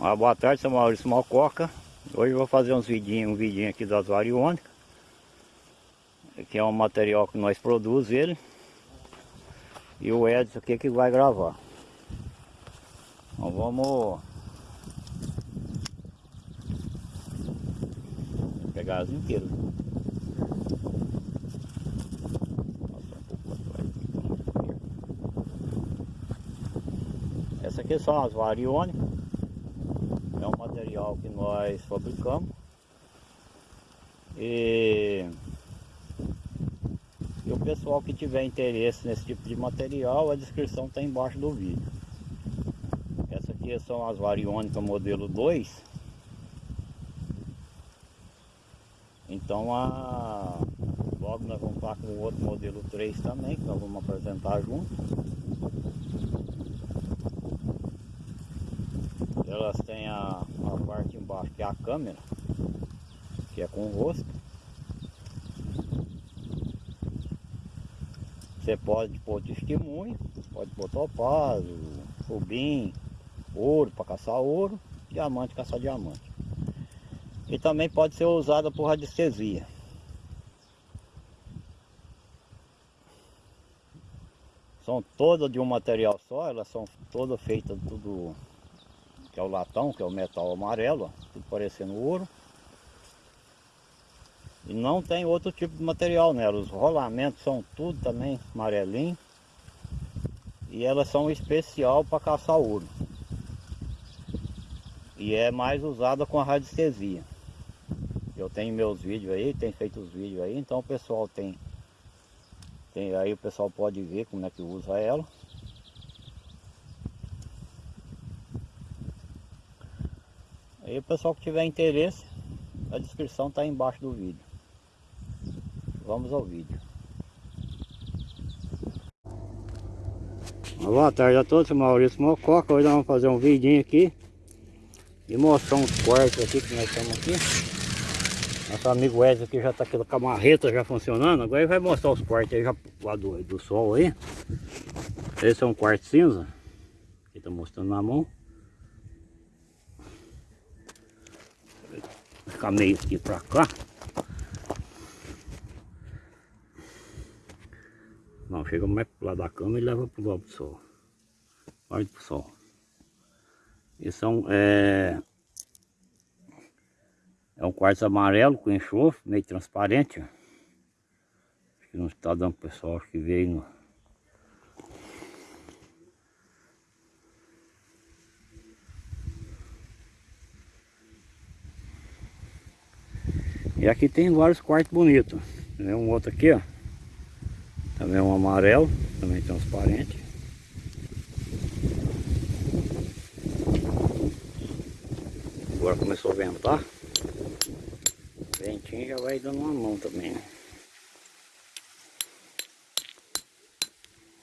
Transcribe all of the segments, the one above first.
Uma boa tarde, sou Maurício Malcoca. Hoje eu vou fazer uns vidinhos, um vidinho aqui das variônicas. Que é um material que nós produzimos ele. E o Edson aqui que vai gravar. Então vamos pegar as inteiras. Essa aqui são as variônicas que nós fabricamos. E, e o pessoal que tiver interesse nesse tipo de material a descrição está embaixo do vídeo. Essa aqui são as variônicas modelo 2 então a, logo nós vamos estar com o outro modelo 3 também que nós vamos apresentar junto. Elas têm a, a parte embaixo que é a câmera, que é com o rosto. Você pode pôr testemunho, pode pôr topázio, rubim, ouro para caçar ouro, diamante caçar diamante. E também pode ser usada por radiestesia. São todas de um material só, elas são todas feitas tudo que é o latão, que é o metal amarelo, tudo parecendo ouro. E não tem outro tipo de material nela, os rolamentos são tudo também amarelinho. E elas são especial para caçar ouro. E é mais usada com a radiestesia. Eu tenho meus vídeos aí, tenho feito os vídeos aí, então o pessoal tem, tem aí o pessoal pode ver como é que usa ela. Aí o pessoal que tiver interesse, a descrição está embaixo do vídeo. Vamos ao vídeo. Boa tarde a todos, Maurício Mococa. Hoje nós vamos fazer um vidinho aqui e mostrar uns quartos aqui que nós estamos aqui. Nosso amigo Wesley aqui já está aqui com a marreta já funcionando. Agora ele vai mostrar os quartos aí já do, do sol aí. Esse é um quarto cinza. Que está mostrando na mão. Ficar meio aqui pra cá. Não, chega mais pro lado da cama e leva pro lado do sol. Olha pro sol. Esse são, é, é um quartzo amarelo com enxofre, meio transparente. Acho que não está dando pro pessoal, que veio no, E aqui tem vários quartos bonitos. Tem um outro aqui, ó. Também um amarelo, também transparente. Agora começou a ventar. O ventinho já vai dando uma mão também, né?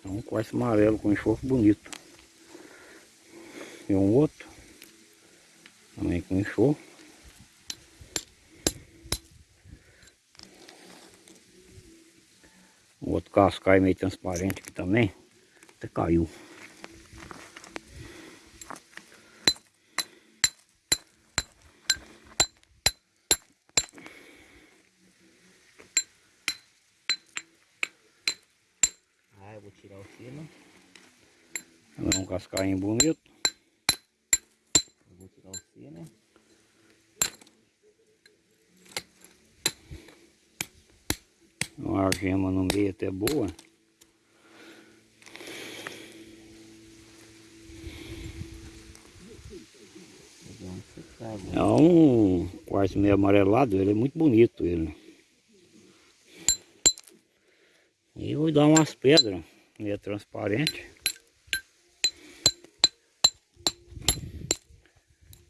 É um quarto amarelo com enxofre bonito. E um outro. Também com enxofre. Outro cascaio meio transparente aqui também. Até caiu. Ah, eu vou tirar o fino. É um cascainho bonito. Eu vou tirar o fino. Uma gema no meio até boa. É um quartzo meio amarelado, ele é muito bonito ele. E vou dar umas pedras meio transparente.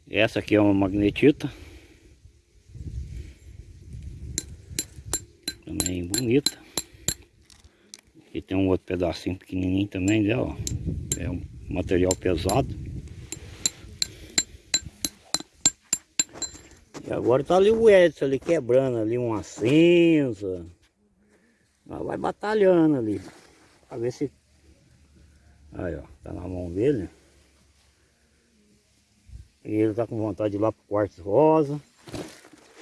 Essa aqui é uma magnetita. Também bonita. Aqui tem um outro pedacinho pequenininho também dela. É um material pesado. E agora tá ali o Edson ali quebrando ali uma cinza. vai batalhando ali. Pra ver se... Aí ó, tá na mão dele. E ele tá com vontade de ir lá pro quarto rosa.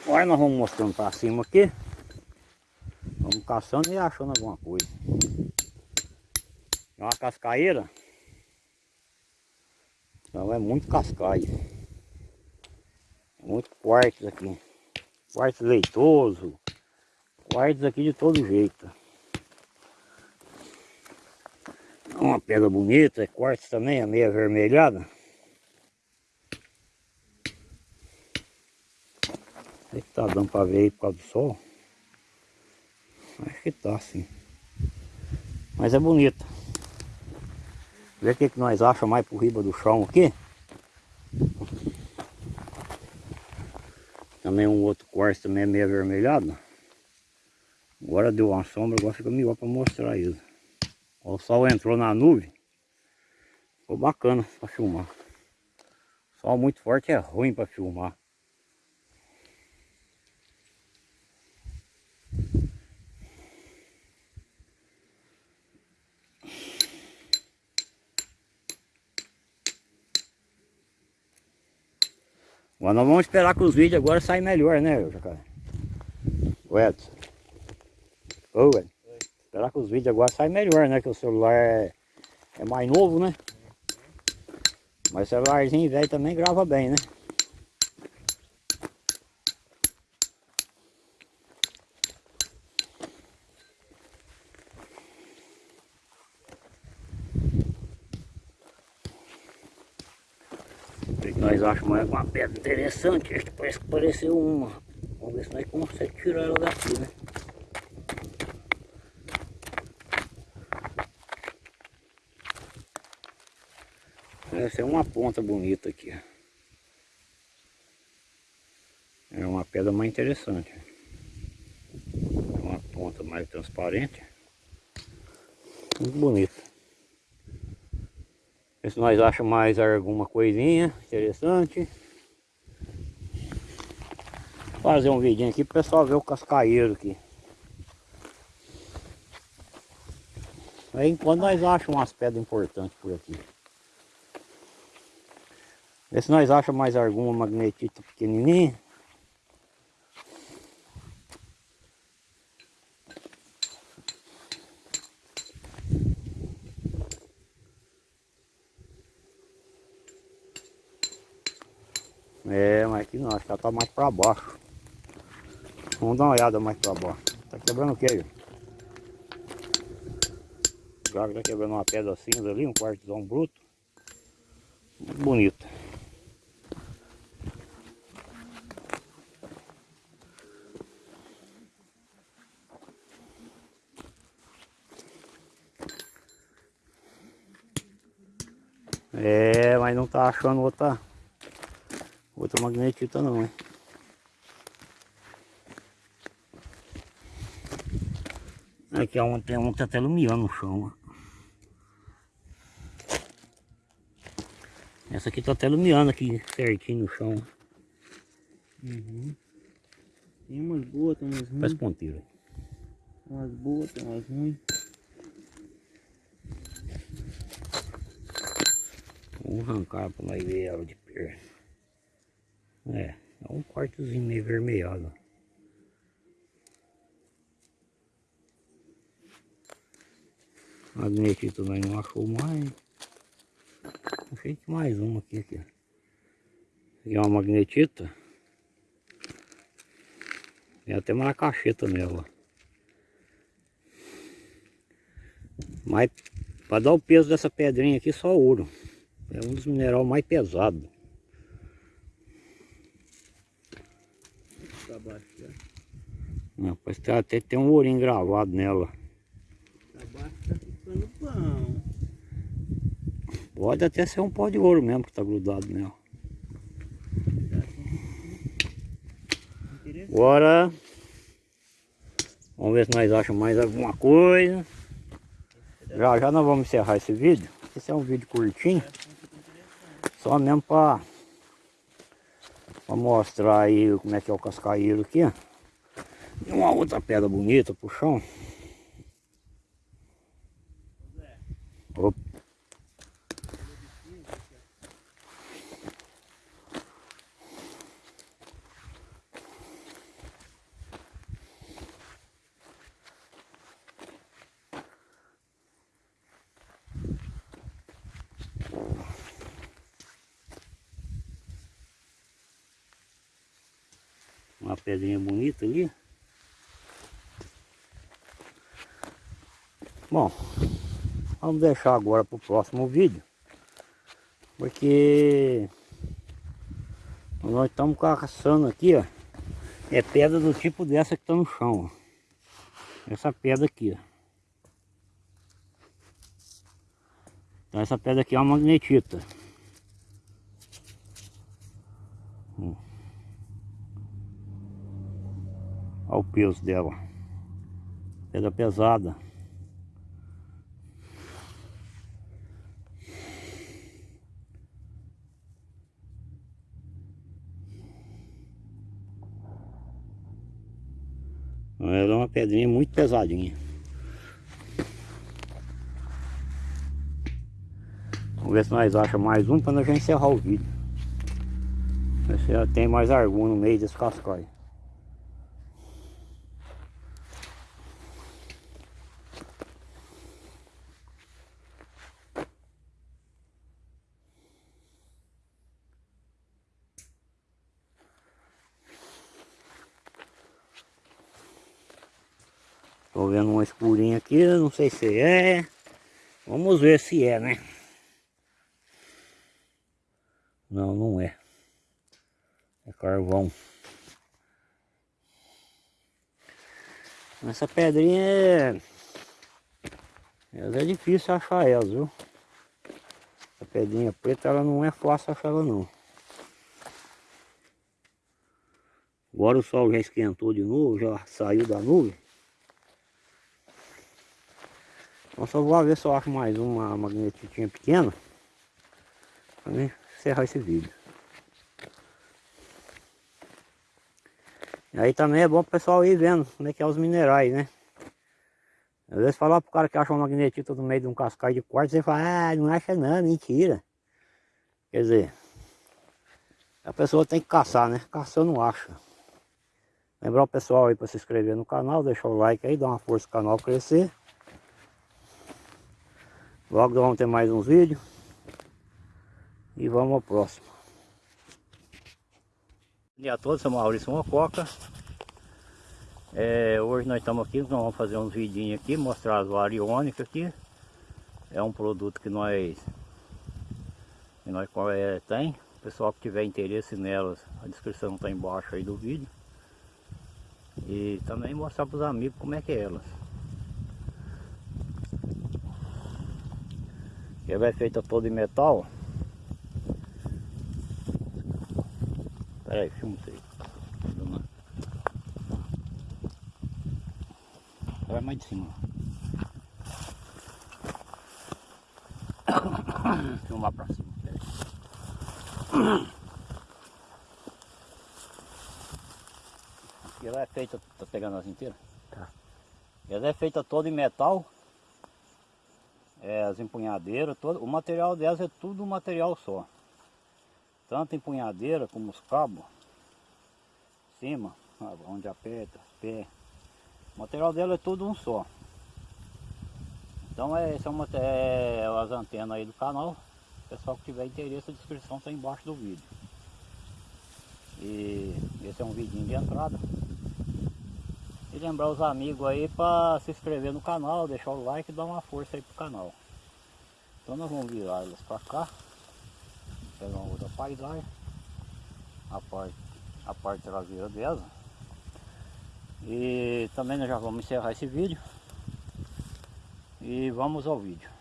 Agora nós vamos mostrando pra cima aqui. Vamos caçando e achando alguma coisa. É uma cascaeira. Então é muito cascaio. Muito quartos aqui. Quartos leitoso. Quartos aqui de todo jeito. Uma pedra bonita, é quartzo também, é meio avermelhada. Tá dando pra ver aí por causa do sol. Acho que tá sim. Mas é bonita. Vê o que, que nós achamos mais por riba do chão aqui. Também um outro quartzo também é meio avermelhado. Agora deu uma sombra, agora fica melhor para mostrar isso. O sol entrou na nuvem. Ficou bacana para filmar. Sol muito forte é ruim para filmar. Agora nós vamos esperar que os vídeos agora saem melhor, né, Jacaré? O Edson. Ô, Edson. Esperar que os vídeos agora saem melhor, né? Que o celular é, é mais novo, né? Mas celularzinho velho também grava bem, né? Nós achamos uma pedra interessante, este parece que pareceu uma. Vamos ver se nós conseguimos tirar ela daqui, né? Essa é uma ponta bonita aqui. É uma pedra mais interessante. É uma ponta mais transparente. Muito bonita. Ver se nós achamos mais alguma coisinha interessante. Fazer um vidinho aqui para o pessoal ver o cascaeiro aqui. Aí enquanto nós achamos umas pedras importantes por aqui. Vê se nós achamos mais alguma magnetita pequenininha. É, mas aqui não, acho que ela tá mais para baixo. Vamos dar uma olhada mais para baixo. Tá quebrando o que aí? O gago tá quebrando uma pedra cinza ali, um quartzão bruto. Muito bonito. É, mas não tá achando outra outra magnetita não, hein? Aqui ó, tem um tá até iluminando no chão. Essa aqui tá até iluminando aqui certinho no chão. Uhum. Tem umas boas, tem umas ruins. Faz ponteiro. Umas boas, tem umas ruins. Vamos arrancar para nós ver ela de perto. É, é um quartozinho meio vermelhado. Magnetito nós não achou mais. Achei que mais uma aqui, aqui. É uma magnetita. Tem até uma cacheta nela. Mas para dar o peso dessa pedrinha aqui só ouro. É um dos minerais mais pesados. Pra baixo já. Não, parece que até tem um ourinho gravado nela. Tá ficando bom. Pode até ser um pó de ouro mesmo que tá grudado nela. Agora vamos ver se nós achamos mais alguma coisa. Já já nós vamos encerrar esse vídeo. Esse é um vídeo curtinho. Só mesmo para mostrar aí como é que é o cascaeiro aqui. E uma outra pedra bonita pro chão. Opa. Uma pedrinha bonita ali. Bom, vamos deixar agora para o próximo vídeo. Porque nós estamos caçando aqui, ó. É pedra do tipo dessa que está no chão, ó. Essa pedra aqui, ó. Então essa pedra aqui é uma magnetita. Hum. Olha o peso dela. Pedra pesada. Pedrinha muito pesadinha. Vamos ver se nós achamos mais um para nós já encerrar o vídeo. Ver se já tem mais algum no meio desse cascói. Escurinha aqui, não sei se é. Vamos ver se é, né? Não, não é. É carvão. Essa pedrinha é... Ela é difícil achar elas, viu? Essa pedrinha preta, ela não é fácil achar ela não. Agora o sol já esquentou de novo, já saiu da nuvem. Então só vou ver se eu acho mais uma magnetinha pequena. Pra mim encerrar esse vídeo. E aí também é bom o pessoal ir vendo como é que é os minerais, né? Às vezes falar pro cara que acha uma magnetita no meio de um cascai de quartzo, você fala, ah, não acha não, mentira. Quer dizer, a pessoa tem que caçar, né? Caçando não acha. Lembrar o pessoal aí para se inscrever no canal, deixar o like aí, dar uma força pro canal crescer. Logo vamos ter mais uns vídeos. E vamos ao próximo. Bom dia a todos, sou Maurício Mococa. É, hoje nós estamos aqui, nós vamos fazer uns vidinhos aqui, mostrar as variônicas aqui. É um produto que nós, que nós é, tem. O pessoal que tiver interesse nelas, a descrição está embaixo aí do vídeo. E também mostrar para os amigos como é que é elas. Ela é feita toda em metal. Pera aí, filma isso aí. Vai mais de cima. Filmar pra cima. Ela é feita, tá pegando as inteiras? Tá. Ela é feita toda em metal é, as empunhadeiras, todo, o material delas é tudo um material só. Tanto empunhadeira como os cabos, cima, onde aperta, pé. O material dela é tudo um só. Então é, esse é, uma, é as antenas aí do canal. Pessoal que tiver interesse, a descrição está embaixo do vídeo. E esse é um vidinho de entrada. E lembrar os amigos aí para se inscrever no canal, deixar o like e dar uma força aí pro canal. Então nós vamos virar elas para cá. Pegar uma outra paisagem. A parte, a parte traseira dela. E também nós já vamos encerrar esse vídeo. E vamos ao vídeo.